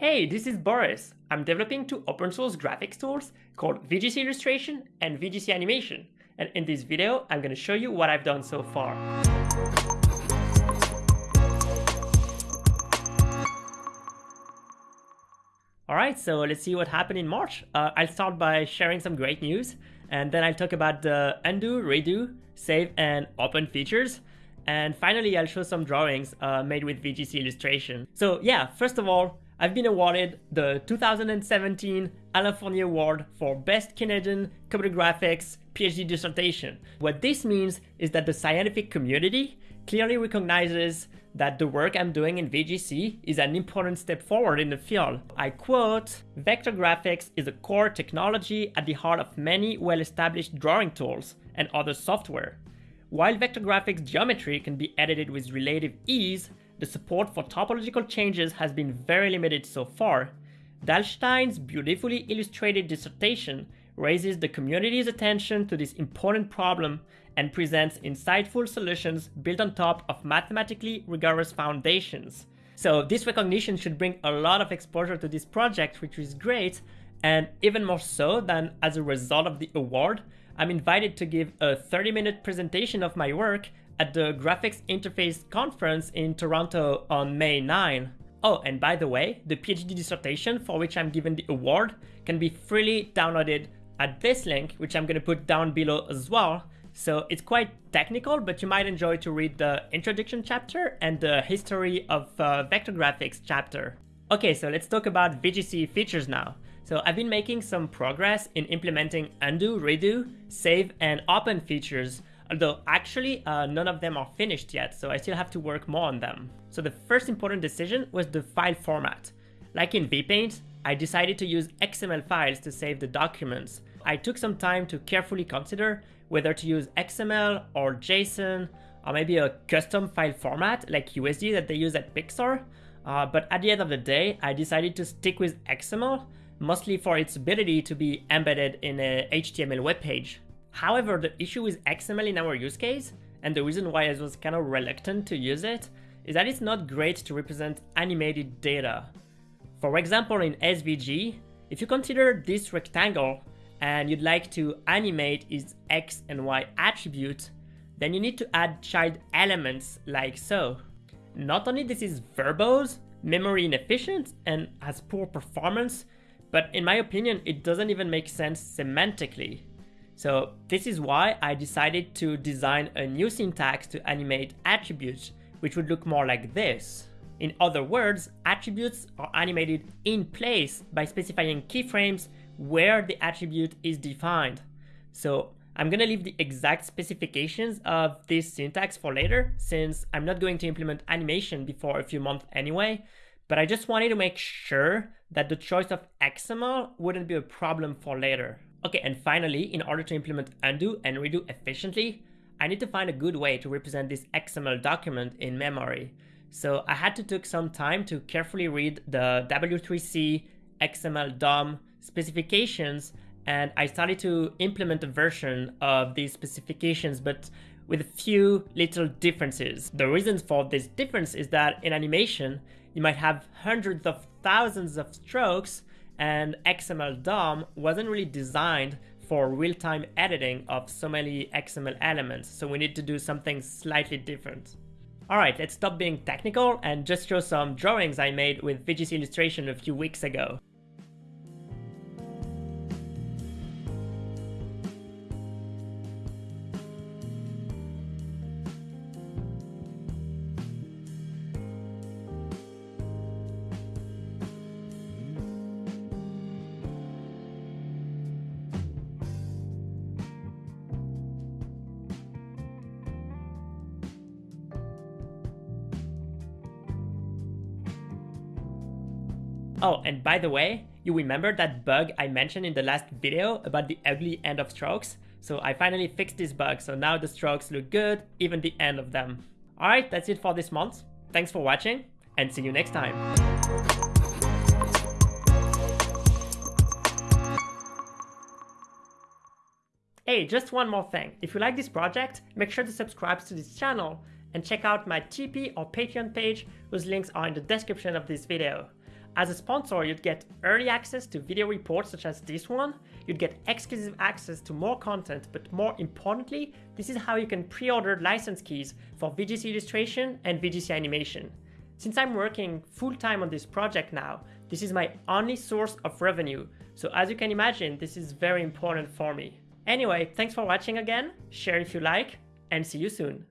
Hey, this is Boris. I'm developing two open source graphics tools called VGC Illustration and VGC Animation. And in this video, I'm going to show you what I've done so far. Alright, so let's see what happened in March. Uh, I'll start by sharing some great news, and then I'll talk about the undo, redo, save, and open features. And finally, I'll show some drawings uh, made with VGC Illustration. So yeah, first of all, I've been awarded the 2017 Alain Fournier Award for Best Canadian Computer Graphics PhD dissertation. What this means is that the scientific community clearly recognizes that the work I'm doing in VGC is an important step forward in the field. I quote, Vector graphics is a core technology at the heart of many well-established drawing tools and other software. While vector graphics geometry can be edited with relative ease, the support for topological changes has been very limited so far. Dalstein's beautifully illustrated dissertation raises the community's attention to this important problem and presents insightful solutions built on top of mathematically rigorous foundations. So this recognition should bring a lot of exposure to this project, which is great, and even more so than as a result of the award, I'm invited to give a 30 minute presentation of my work at the Graphics Interface Conference in Toronto on May 9. Oh, and by the way, the PhD dissertation for which I'm given the award can be freely downloaded at this link, which I'm gonna put down below as well. So it's quite technical, but you might enjoy to read the introduction chapter and the history of uh, vector graphics chapter. Okay, so let's talk about VGC features now. So I've been making some progress in implementing undo, redo, save, and open features although actually uh, none of them are finished yet, so I still have to work more on them. So the first important decision was the file format. Like in VPaint, I decided to use XML files to save the documents. I took some time to carefully consider whether to use XML or JSON or maybe a custom file format like USD that they use at Pixar. Uh, but at the end of the day, I decided to stick with XML, mostly for its ability to be embedded in a HTML web page. However, the issue with XML in our use case, and the reason why I was kind of reluctant to use it, is that it's not great to represent animated data. For example, in SVG, if you consider this rectangle and you'd like to animate its X and Y attribute, then you need to add child elements like so. Not only this is verbose, memory inefficient, and has poor performance, but in my opinion, it doesn't even make sense semantically. So this is why I decided to design a new syntax to animate attributes, which would look more like this. In other words, attributes are animated in place by specifying keyframes where the attribute is defined. So I'm gonna leave the exact specifications of this syntax for later, since I'm not going to implement animation before a few months anyway, but I just wanted to make sure that the choice of XML wouldn't be a problem for later. Okay, and finally, in order to implement undo and redo efficiently, I need to find a good way to represent this XML document in memory. So I had to take some time to carefully read the W3C XML DOM specifications and I started to implement a version of these specifications but with a few little differences. The reason for this difference is that in animation, you might have hundreds of thousands of strokes and XML DOM wasn't really designed for real-time editing of so many XML elements, so we need to do something slightly different. Alright, let's stop being technical and just show some drawings I made with VGC Illustration a few weeks ago. Oh, and by the way, you remember that bug I mentioned in the last video about the ugly end of strokes? So I finally fixed this bug, so now the strokes look good, even the end of them. Alright, that's it for this month. Thanks for watching, and see you next time. Hey, just one more thing. If you like this project, make sure to subscribe to this channel and check out my Tipeee or Patreon page whose links are in the description of this video. As a sponsor, you'd get early access to video reports such as this one, you'd get exclusive access to more content, but more importantly, this is how you can pre-order license keys for VGC illustration and VGC animation. Since I'm working full-time on this project now, this is my only source of revenue, so as you can imagine, this is very important for me. Anyway, thanks for watching again, share if you like, and see you soon.